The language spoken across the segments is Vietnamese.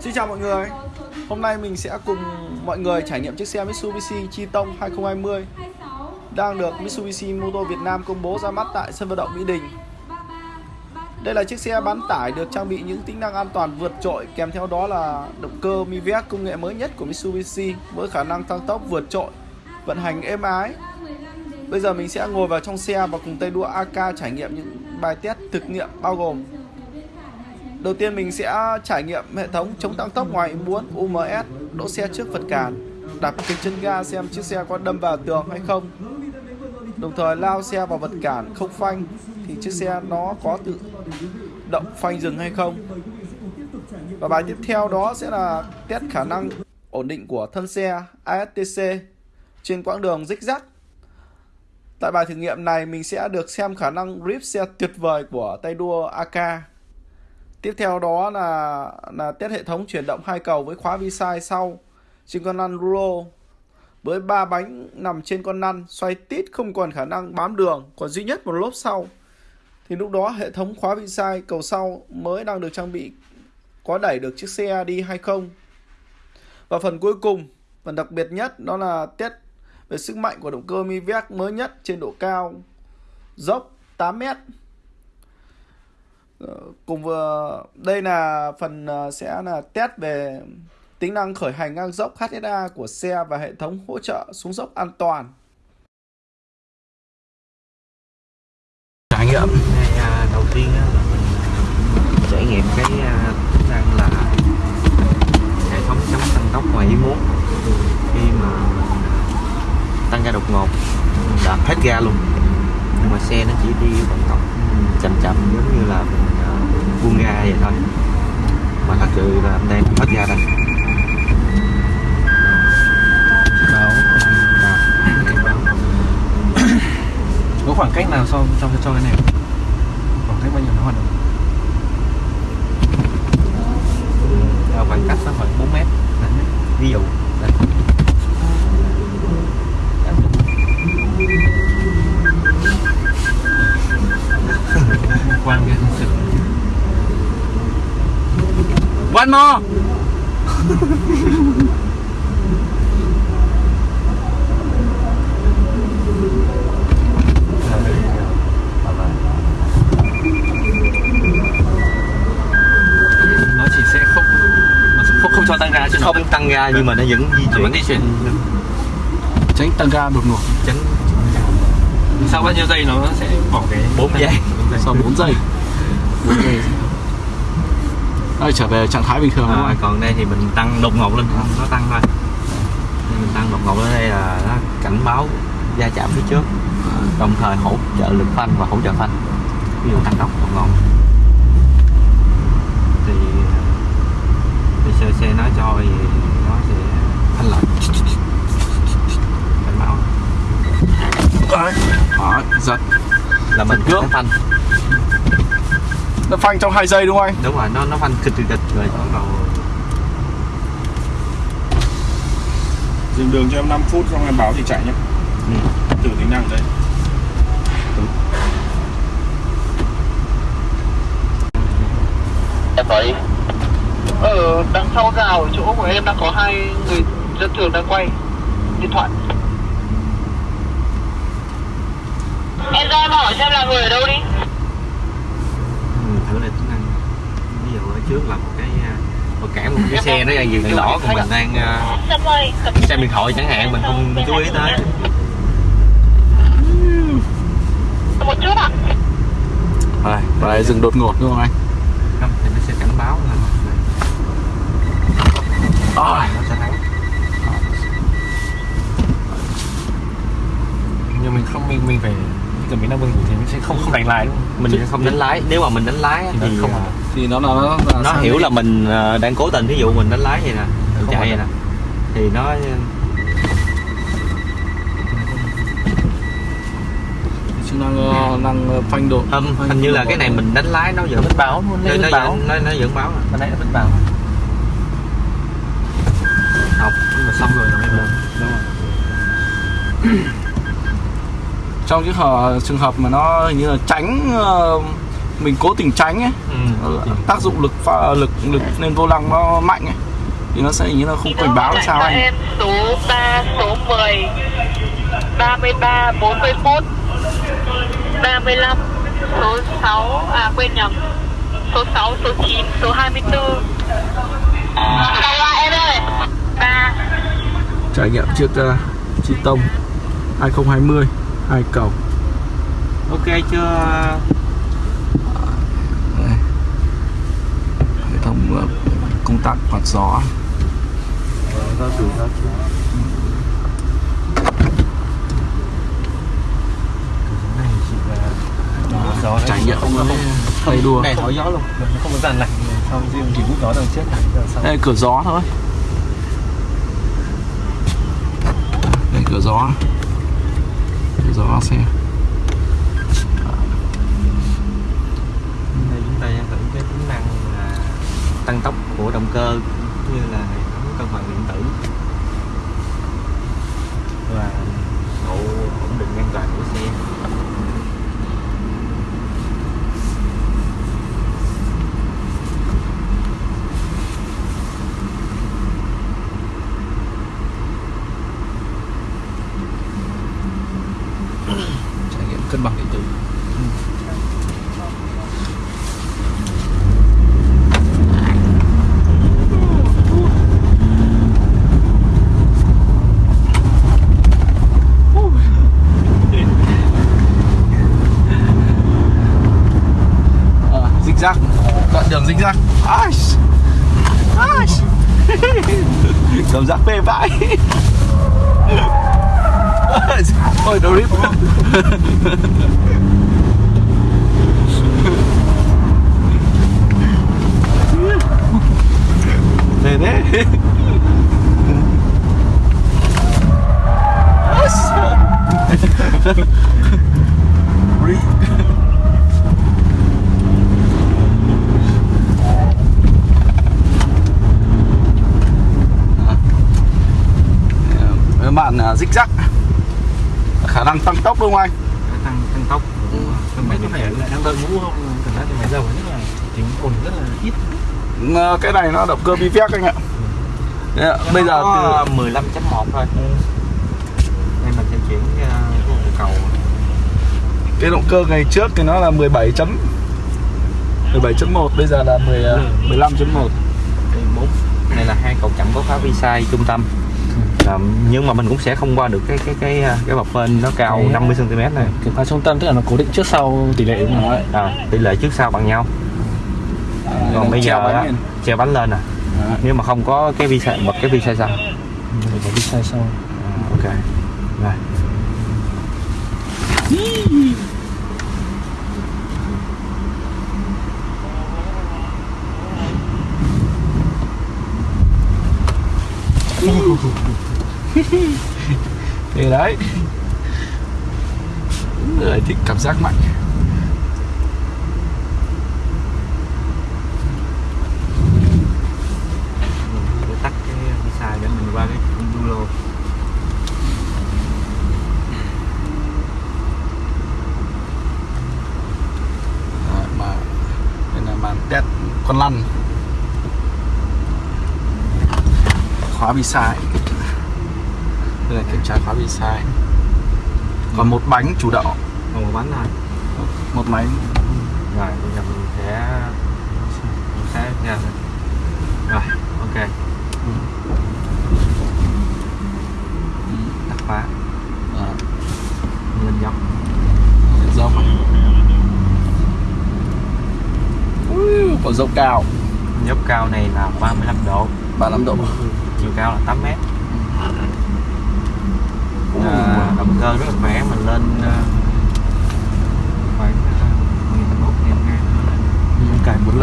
Xin chào mọi người. Hôm nay mình sẽ cùng mọi người trải nghiệm chiếc xe Mitsubishi Triton 2020 Đang được Mitsubishi Motor Việt Nam công bố ra mắt tại sân vận động Mỹ Đình. Đây là chiếc xe bán tải được trang bị những tính năng an toàn vượt trội Kèm theo đó là động cơ Mivec công nghệ mới nhất của Mitsubishi Với khả năng tăng tốc vượt trội, vận hành êm ái. Bây giờ mình sẽ ngồi vào trong xe và cùng tay đua AK trải nghiệm những bài test thực nghiệm bao gồm Đầu tiên mình sẽ trải nghiệm hệ thống chống tăng tốc ngoài ý muốn UMS, đỗ xe trước vật cản, đạp kịch chân ga xem chiếc xe có đâm vào tường hay không. Đồng thời lao xe vào vật cản không phanh thì chiếc xe nó có tự động phanh dừng hay không. Và bài tiếp theo đó sẽ là test khả năng ổn định của thân xe ASTC trên quãng đường rích rắc. Tại bài thử nghiệm này mình sẽ được xem khả năng grip xe tuyệt vời của tay đua AK. Tiếp theo đó là là test hệ thống chuyển động hai cầu với khóa vi sai sau. Trên con lăn rulo, với ba bánh nằm trên con lăn, xoay tít không còn khả năng bám đường, còn duy nhất một lốp sau. Thì lúc đó hệ thống khóa vi sai cầu sau mới đang được trang bị có đẩy được chiếc xe đi hay không. Và phần cuối cùng, phần đặc biệt nhất, đó là test về sức mạnh của động cơ Mivec mới nhất trên độ cao, dốc 8 mét cùng vừa đây là phần ờ, sẽ là test về tính năng khởi hành ngang dốc HSA của xe và hệ thống hỗ trợ xuống dốc an toàn. Trải nghiệm. Ngày à, đầu tiên á, là mình trải nghiệm cái à, tính năng là hệ thống chống tăng tốc ngoài ý muốn. Khi mà mình tăng ga đột ngột đạp hết ga luôn nhưng mà xe nó chỉ đi vận tốc chậm chậm giống như là mình uh, buông ga vậy thôi. Mà thật sự là anh đang hết ga đây. Có khoảng cách nào so cho cho cái này quan cái sự one more. Nó chỉ sẽ không nó không không cho tăng ga chứ nó không tăng ga nhưng mà nó vẫn di nó chuyển vẫn di chuyển. Tránh tăng ga đột ngột. Tránh sau bao nhiêu giây nó sẽ bỏ cái 4 giây. sau 4 giây. 4 giây. Đây, trở về trạng thái bình thường à, còn đây thì mình tăng đột ngột lên. Nó tăng thôi. Mình tăng đột ngột lên đây là nó cảnh báo va chạm phía trước. Đồng thời hỗ trợ lực phanh và hỗ trợ phanh. Ví dụ tăng tốc đột ngột thì thì xe xe nói cho thì nó sẽ phanh lại cảnh báo Đó, giật là mình cước. phanh nó phanh trong 2 giây đúng không anh đúng rồi nó nó phanh kịch kịch rồi bắt đầu Dừng đường cho em 5 phút xong em báo thì chạy nhé. ừ. Thử tính năng đây. Em nói Ở đằng sau rào ở chỗ của em đang có hai người dân thường đang quay điện thoại Em ra em hỏi xem là người ở đâu đi. Ừ, thử lại tính năng ví dụ ở trước là một cái à, một cản một cái xe nó đang dừng đèn đỏ còn mình đang à, Xong rồi cầm xem điện thoại chẳng hạn mình không chú ý tới. Một chút ạ. Và đây dừng đột ngột đúng không anh? Không thì nó sẽ cảnh báo là à, nó sẽ thắng. Nhưng mình không mình mình phải cần mình đang vâng thì mình sẽ không không đánh lái đúng không? Mình sẽ không đánh lái nếu mà mình đánh lái Thì nó thì không à, thì nó là nó, là nó sang hiểu đây. là mình à, đang cố tình ví dụ mình đánh lái vậy nè mình chạy vậy nè thì nó chức năng ờ, năng ờ, phanh độ. Không phanh hình như là cái này mình đánh lái nó nó vẫn vẫn báo luôn nó nó, báo. nó, nó vẫn báo à. mà nãy nó vẫn báo. Học. Nhưng mà xong rồi nó mới lên Đúng rồi. Trong cái hợp, trường hợp mà nó hình như là tránh ờ, mình cố tình tránh ấy ừ. tác dụng lực pha, lực lực lên vô lăng nó mạnh ấy thì nó sẽ như là không cảnh báo là sao anh. Em số 3, số 10 33, 41 35 Số 6, à quên nhầm Số 6, số 9, số 24 Sao lại em ơi. 3 trải nghiệm chiếc uh, chi tông 2020 hai cầu ok chưa? Hệ thống uh, công tắc quạt gió. Chưa này chỉ là gió trải nghiệm. Không không tay đua này thổi gió luôn. Nó không có dàn lạnh xong riêng chỉ hút gió đằng trước sau đây cửa gió thôi. Đây cửa gió cửa xe. Đây chúng ta thử cái tính năng là tăng tốc của động cơ cũng như là zigzag. Ash! Ash! Come giác mê vãi. Oh, the rip. Thế Bạn à, zig zag khả năng tăng tốc đúng không anh? tăng tăng tốc. Mấy cân có phải đang đợi ngũ không? Cảm giác thì máy dầu rất là tính ồn rất là ít. Cái này nó động cơ VVX anh ạ. Đấy ạ, Bây giờ từ 15.1 thôi. Đây mình sẽ chuyển uh, cầu. Cái động cơ ngày trước thì nó là 17 chấm 17.1 bây giờ là 10, à, 15.1 đây, 4 này là hai cầu chậm có khóa vi sai trung tâm là, nhưng mà mình cũng sẽ không qua được cái cái cái à, cái bậc bên nó cao Đấy. 50 cm này Cái khóa trung tâm tức là nó cố định trước sau tỷ lệ đúng không? À, tỷ lệ trước sau bằng nhau còn bây giờ bánh treo bánh lên à Đấy. nếu mà không có cái vi sai bật cái vi sai sau có đi sai sau À, ok rồi Thế đấy Người thích cảm giác mạnh. Mình tắt cái vi sai để mình qua cái cung lô mà đây là màn test con lăn. Khóa bi sai. Đây là kiểm tra khóa bi sai. Còn một bánh chủ động còn một bánh thôi một máy. Rồi bây giờ mình sẽ mình sẽ ra rồi ok. Tắt khóa à, lên dốc. Dốc Ui, có dốc cao. Dốc cao này là 35 độ. 35 độ. Chiều cao là 8 mét. À, động cơ rất là khỏe mình lên à, khoảng uh, 11 ngàn ngang Ừ, cài 4 l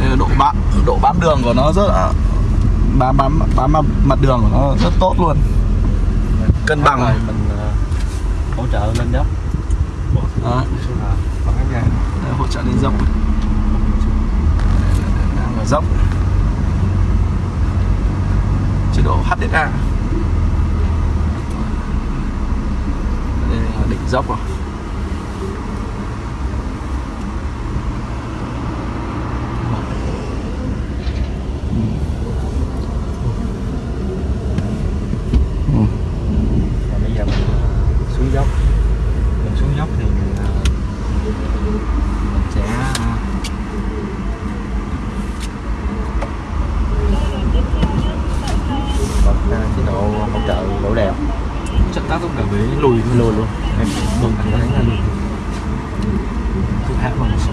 Đây là độ bám độ bám đường của nó rất là bám bám bám mặt- mặt đường của nó rất tốt luôn. Cân bằng. Rồi mình à, hỗ trợ lên dốc. Đó, cái đây, hỗ trợ lên dốc. Đang ở dốc. Chế độ HDA đây là đỉnh dốc rồi xuống dốc. Mình xuống dốc thì mình, mình sẽ à, bật chế độ hỗ trợ đổ đèo. Chắc tác lúc nào bị lùi lùi luôn. Em mình thấy là lùi. Cứ hát bằng số.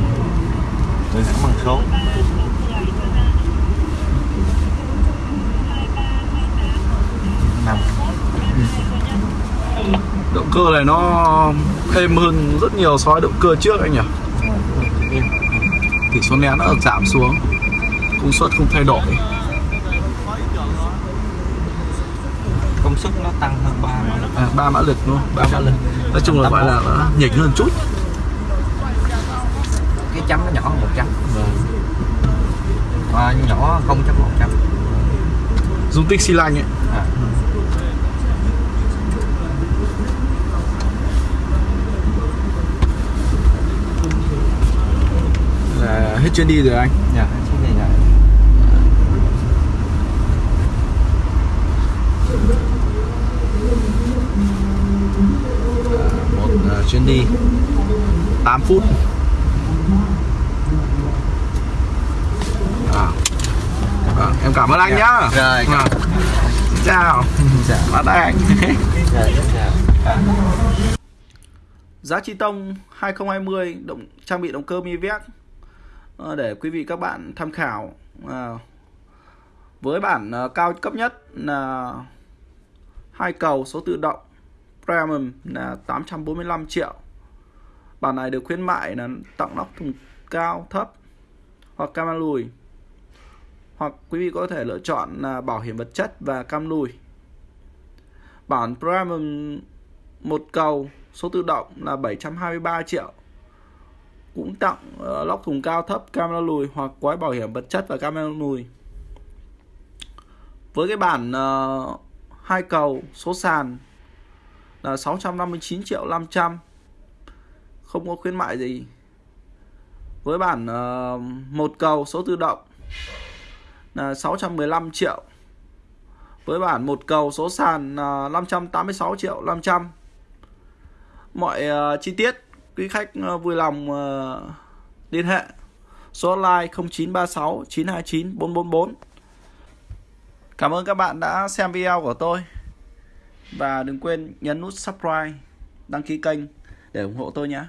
Tôi thả bằng số. Cơ này nó êm hơn rất nhiều so với động cơ trước anh nhỉ? Tỷ số nén nó giảm xuống. Công suất không thay đổi. Công suất nó tăng hơn 3 mã lực. À, 3 mã lực đúng không? 3 mã lực. Nói chung là gọi là nó nhỉnh hơn chút. Cái chấm nó nhỏ hơn một chấm. À, nhỏ không chấm một chấm. Dung tích xi lanh ấy. À. là hết chuyến đi rồi anh. Dạ cái này là một uh, chuyến đi 8 phút. À. Vâng, em cảm ơn anh nhá. Rồi Vâng. Xin chào. Dạ. bắt anh. Rồi dạ. giá chi tông 2020 động trang bị động cơ Mivec Ờ, để quý vị các bạn tham khảo. À, với bản ờ, cao cấp nhất là hai cầu số tự động Premium là 845 triệu. Bản này được khuyến mại là tặng nóc thùng cao thấp hoặc cam lùi. Hoặc quý vị có thể lựa chọn là bảo hiểm vật chất và cam lùi. Bản Premium một cầu số tự động là 723 triệu cũng tặng uh, lóc thùng cao thấp camera lùi hoặc gói bảo hiểm vật chất và camera lùi. Với cái bản uh, hai cầu số sàn là 659 triệu 500 không có khuyến mại gì. Với bản uh, một cầu số tự động là 615 triệu. Với bản một cầu số sàn là 586 triệu 500 mọi uh, chi tiết quý khách ờ, vui lòng ờ, liên hệ. Số hotline 0936 929 444 Cảm ơn các bạn đã xem video của tôi. Và đừng quên nhấn nút subscribe, đăng ký kênh để ủng hộ tôi nhé.